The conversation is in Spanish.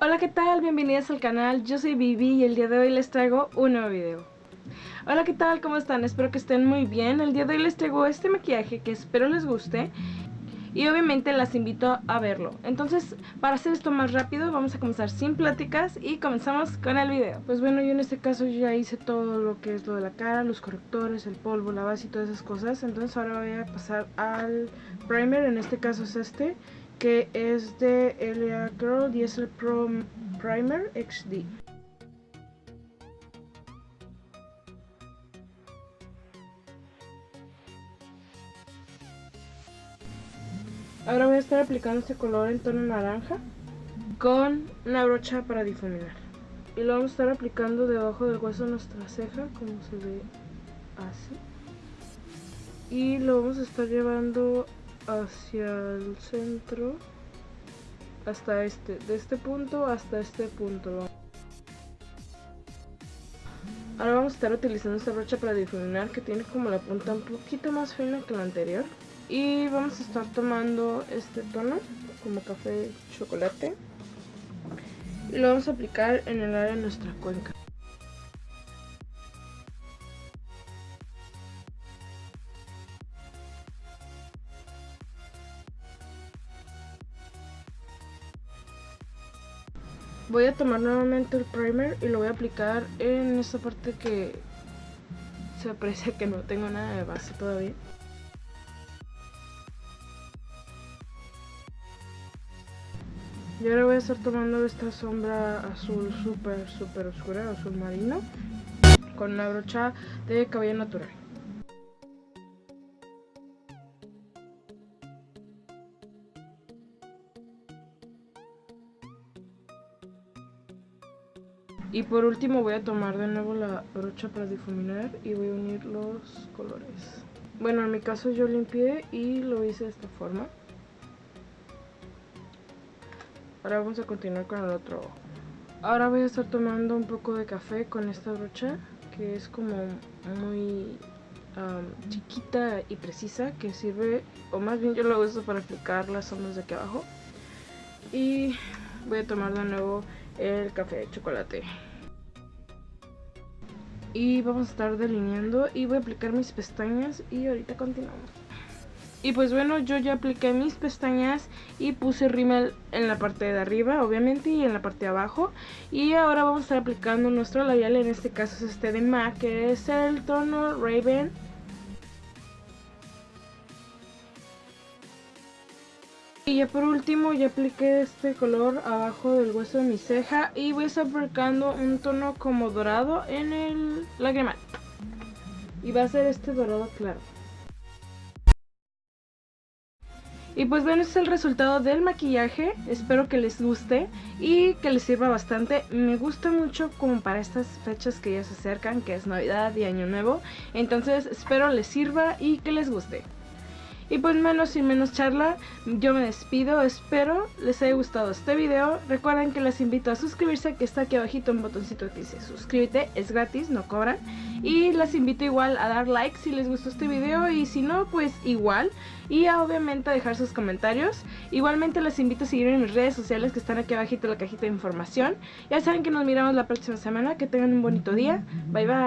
Hola, ¿qué tal? Bienvenidos al canal, yo soy Vivi y el día de hoy les traigo un nuevo video. Hola, ¿qué tal? ¿Cómo están? Espero que estén muy bien. El día de hoy les traigo este maquillaje que espero les guste y obviamente las invito a verlo. Entonces, para hacer esto más rápido, vamos a comenzar sin pláticas y comenzamos con el video. Pues bueno, yo en este caso ya hice todo lo que es lo de la cara, los correctores, el polvo, la base y todas esas cosas. Entonces ahora voy a pasar al primer, en este caso es este que es de Elia Girl y es el Pro Primer XD. Ahora voy a estar aplicando este color en tono naranja con una brocha para difuminar. Y lo vamos a estar aplicando debajo del hueso de nuestra ceja, como se ve así. Y lo vamos a estar llevando hacia el centro hasta este, de este punto hasta este punto. Ahora vamos a estar utilizando esta brocha para difuminar que tiene como la punta un poquito más fina que la anterior. Y vamos a estar tomando este tono como café chocolate y lo vamos a aplicar en el área de nuestra cuenca. Voy a tomar nuevamente el primer y lo voy a aplicar en esta parte que se aprecia que no tengo nada de base todavía. Y ahora voy a estar tomando esta sombra azul súper súper oscura, azul marino, con una brocha de cabello natural. Y por último voy a tomar de nuevo la brocha para difuminar y voy a unir los colores. Bueno, en mi caso yo limpié y lo hice de esta forma. Ahora vamos a continuar con el otro Ahora voy a estar tomando un poco de café con esta brocha que es como muy chiquita y precisa que sirve, o más bien yo lo uso para aplicar las sombras de aquí abajo. Y voy a tomar de nuevo el café de chocolate. Y vamos a estar delineando y voy a aplicar mis pestañas y ahorita continuamos. Y pues bueno yo ya apliqué mis pestañas y puse rímel en la parte de arriba obviamente y en la parte de abajo. Y ahora vamos a estar aplicando nuestro labial en este caso es este de MAC que es el tono Raven Y ya por último ya apliqué este color abajo del hueso de mi ceja y voy a estar aplicando un tono como dorado en el lagrimal. Y va a ser este dorado claro. Y pues bueno, este es el resultado del maquillaje, espero que les guste y que les sirva bastante. Me gusta mucho como para estas fechas que ya se acercan, que es Navidad y Año Nuevo. Entonces espero les sirva y que les guste. Y pues menos y menos charla, yo me despido, espero les haya gustado este video. Recuerden que les invito a suscribirse, que está aquí abajito un botoncito que dice suscríbete, es gratis, no cobran. Y les invito igual a dar like si les gustó este video y si no, pues igual. Y obviamente a dejar sus comentarios. Igualmente les invito a seguirme en mis redes sociales que están aquí abajito en la cajita de información. Ya saben que nos miramos la próxima semana, que tengan un bonito día. Bye bye.